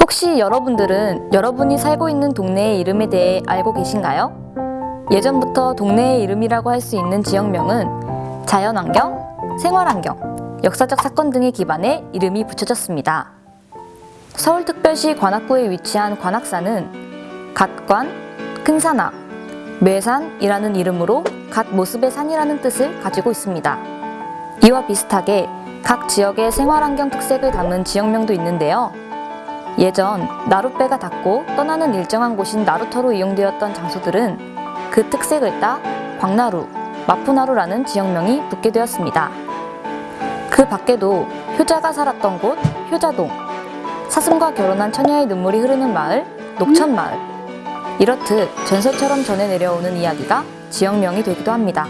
혹시 여러분들은 여러분이 살고 있는 동네의 이름에 대해 알고 계신가요? 예전부터 동네의 이름이라고 할 수 있는 지역명은 자연환경, 생활환경, 역사적 사건 등에 기반해 이름이 붙여졌습니다. 서울특별시 관악구에 위치한 관악산은 갓관, 큰산악, 매산이라는 이름으로 갓 모습의 산이라는 뜻을 가지고 있습니다. 이와 비슷하게 각 지역의 생활환경 특색을 담은 지역명도 있는데요. 예전 나룻배가 닿고 떠나는 일정한 곳인 나루터로 이용되었던 장소들은 그 특색을 따 광나루, 마푸나루라는 지역명이 붙게 되었습니다. 그 밖에도 효자가 살았던 곳 효자동, 사슴과 결혼한 처녀의 눈물이 흐르는 마을 녹천마을 이렇듯 전설처럼 전해 내려오는 이야기가 지역명이 되기도 합니다.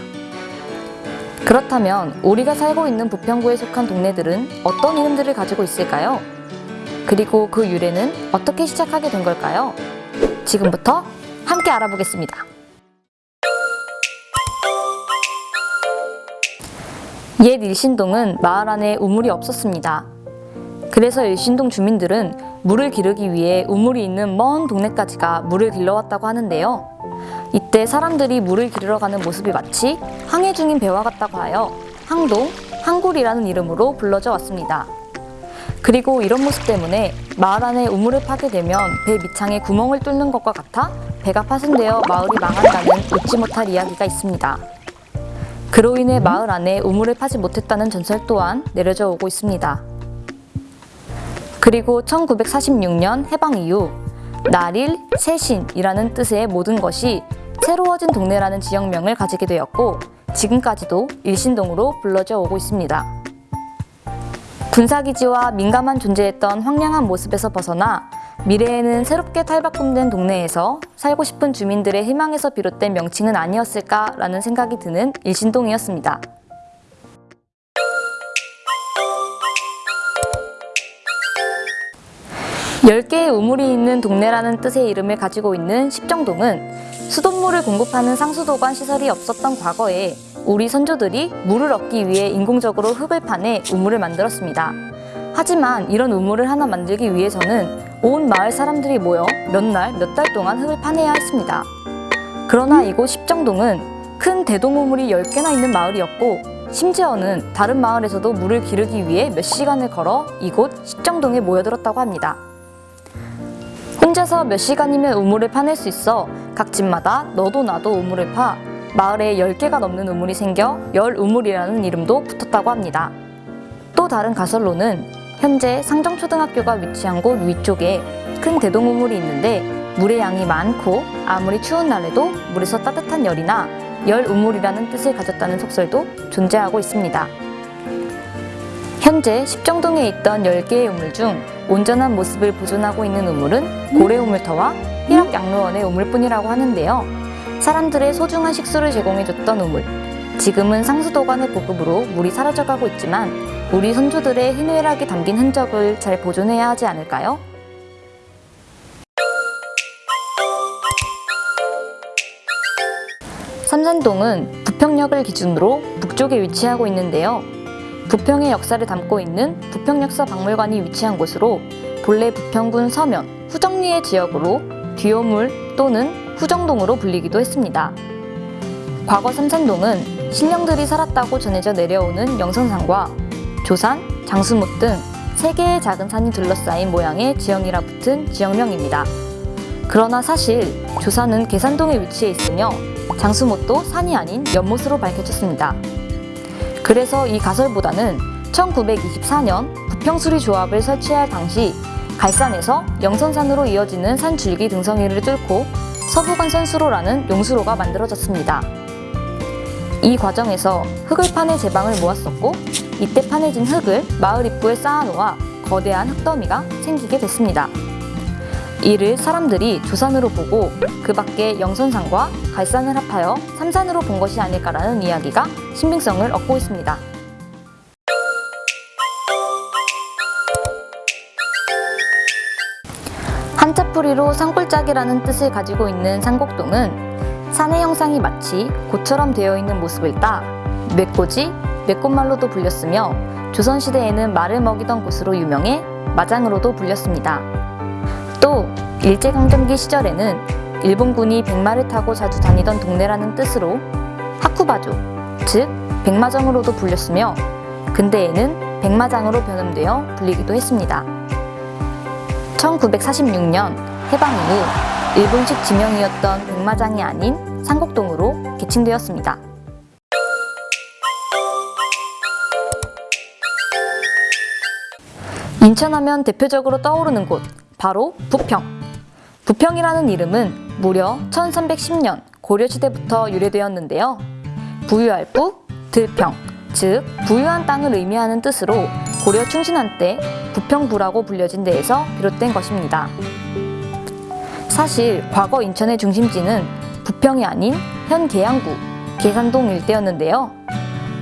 그렇다면 우리가 살고 있는 부평구에 속한 동네들은 어떤 이름들을 가지고 있을까요? 그리고 그 유래는 어떻게 시작하게 된 걸까요? 지금부터 함께 알아보겠습니다. 옛 일신동은 마을 안에 우물이 없었습니다. 그래서 일신동 주민들은 물을 기르기 위해 우물이 있는 먼 동네까지 가 물을 길러왔다고 하는데요. 이때 사람들이 물을 기르러 가는 모습이 마치 항해 중인 배와 같다고 하여 항동, 항굴이라는 이름으로 불러져 왔습니다. 그리고 이런 모습 때문에 마을 안에 우물을 파게 되면 배 밑창에 구멍을 뚫는 것과 같아 배가 파손되어 마을이 망한다는 웃지 못할 이야기가 있습니다. 그로 인해 마을 안에 우물을 파지 못했다는 전설 또한 내려져 오고 있습니다. 그리고 1946년 해방 이후 날일, 새신이라는 뜻의 모든 것이 새로워진 동네라는 지역명을 가지게 되었고 지금까지도 일신동으로 불러져 오고 있습니다. 군사기지와 민감한 존재했던 황량한 모습에서 벗어나 미래에는 새롭게 탈바꿈된 동네에서 살고 싶은 주민들의 희망에서 비롯된 명칭은 아니었을까라는 생각이 드는 일신동이었습니다. 열개의 우물이 있는 동네라는 뜻의 이름을 가지고 있는 십정동은 수돗물을 공급하는 상수도관 시설이 없었던 과거에 우리 선조들이 물을 얻기 위해 인공적으로 흙을 파내 우물을 만들었습니다. 하지만 이런 우물을 하나 만들기 위해서는 온 마을 사람들이 모여 몇 날, 몇 달 동안 흙을 파내야 했습니다. 그러나 이곳 십정동은 큰 대동우물이 10개나 있는 마을이었고 심지어는 다른 마을에서도 물을 기르기 위해 몇 시간을 걸어 이곳 십정동에 모여들었다고 합니다. 혼자서 몇 시간이면 우물을 파낼 수 있어 각 집마다 너도 나도 우물을 파 마을에 10개가 넘는 우물이 생겨 열우물이라는 이름도 붙었다고 합니다. 또 다른 가설로는 현재 상정초등학교가 위치한 곳 위쪽에 큰 대동우물이 있는데 물의 양이 많고 아무리 추운 날에도 물에서 따뜻한 열이나 열우물이라는 뜻을 가졌다는 속설도 존재하고 있습니다. 현재 십정동에 있던 10개의 우물 중 온전한 모습을 보존하고 있는 우물은 고래우물터와 희락양로원의 우물뿐이라고 하는데요. 사람들의 소중한 식수를 제공해줬던 우물. 지금은 상수도관의 보급으로 물이 사라져가고 있지만 우리 선조들의 희노애락이 담긴 흔적을 잘 보존해야 하지 않을까요? 삼산동은 부평역을 기준으로 북쪽에 위치하고 있는데요. 부평의 역사를 담고 있는 부평역사박물관이 위치한 곳으로 본래 부평군 서면, 후정리의 지역으로 뒤오물 또는 후정동으로 불리기도 했습니다. 과거 삼산동은 신령들이 살았다고 전해져 내려오는 영선산과 조산, 장수못 등 세 개의 작은 산이 둘러싸인 모양의 지형이라 붙은 지역명입니다. 그러나 사실 조산은 계산동에 위치해 있으며 장수못도 산이 아닌 연못으로 밝혀졌습니다. 그래서 이 가설보다는 1924년 부평수리 조합을 설치할 당시 갈산에서 영선산으로 이어지는 산줄기 등성이를 뚫고 서부간선수로라는 용수로가 만들어졌습니다. 이 과정에서 흙을 파내 제방을 모았었고 이때 파내진 흙을 마을 입구에 쌓아놓아 거대한 흙더미가 생기게 됐습니다. 이를 사람들이 조산으로 보고 그 밖에 영선산과 갈산을 합하여 삼산으로 본 것이 아닐까라는 이야기가 신빙성을 얻고 있습니다. 한자풀이로 산골짜기라는 뜻을 가지고 있는 산곡동은 산의 형상이 마치 고처럼 되어 있는 모습을 따 맵고지, 맵꽃말로도 불렸으며 조선시대에는 말을 먹이던 곳으로 유명해 마장으로도 불렸습니다. 또 일제강점기 시절에는 일본군이 백마를 타고 자주 다니던 동네라는 뜻으로 하쿠바조, 즉 백마정으로도 불렸으며 근대에는 백마장으로 변형되어 불리기도 했습니다. 1946년 해방 이후 일본식 지명이었던 백마장이 아닌 상곡동으로 개칭되었습니다. 인천하면 대표적으로 떠오르는 곳 바로 부평. 부평이라는 이름은 무려 1310년 고려시대부터 유래되었는데요. 부유할 부, 들평, 즉 부유한 땅을 의미하는 뜻으로 고려 충신한 때 부평부라고 불려진 데에서 비롯된 것입니다. 사실 과거 인천의 중심지는 부평이 아닌 현 계양구, 계산동 일대였는데요.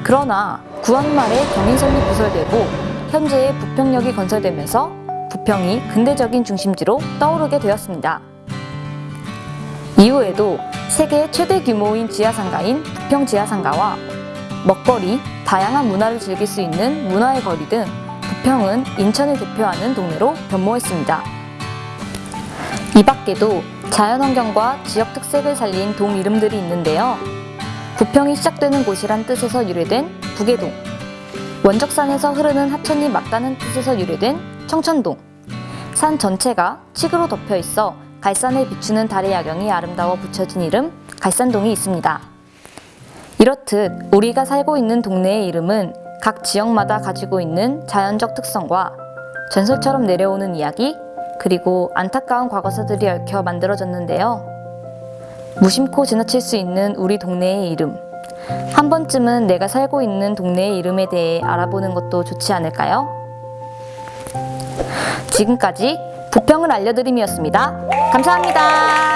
그러나 구원 말에 경인선이 부설되고 현재의 부평역이 건설되면서 부평이 근대적인 중심지로 떠오르게 되었습니다. 이후에도 세계 최대 규모인 지하상가인 부평 지하상가와 먹거리, 다양한 문화를 즐길 수 있는 문화의 거리 등 부평은 인천을 대표하는 동네로 변모했습니다. 이 밖에도 자연환경과 지역 특색을 살린 동 이름들이 있는데요. 부평이 시작되는 곳이란 뜻에서 유래된 북해동, 원적산에서 흐르는 하천이 맞다는 뜻에서 유래된 청천동, 산 전체가 칙으로 덮여 있어 갈산에 비추는 달의 야경이 아름다워 붙여진 이름 갈산동이 있습니다. 이렇듯 우리가 살고 있는 동네의 이름은 각 지역마다 가지고 있는 자연적 특성과 전설처럼 내려오는 이야기, 그리고 안타까운 과거사들이 얽혀 만들어졌는데요. 무심코 지나칠 수 있는 우리 동네의 이름. 한 번쯤은 내가 살고 있는 동네의 이름에 대해 알아보는 것도 좋지 않을까요? 지금까지 부평을 알려드림이었습니다. 감사합니다.